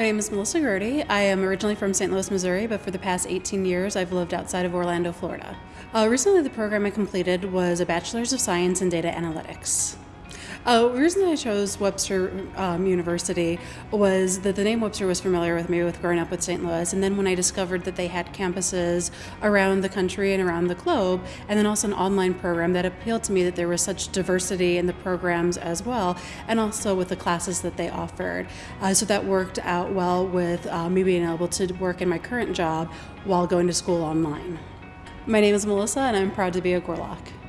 My name is Melissa Grody. I am originally from St. Louis, Missouri, but for the past 18 years I've lived outside of Orlando, Florida. Uh, recently, the program I completed was a Bachelor's of Science in Data Analytics. Uh, the reason I chose Webster um, University was that the name Webster was familiar with me with growing up with St. Louis, and then when I discovered that they had campuses around the country and around the globe, and then also an online program that appealed to me that there was such diversity in the programs as well, and also with the classes that they offered. Uh, so that worked out well with uh, me being able to work in my current job while going to school online. My name is Melissa, and I'm proud to be a Gorlok.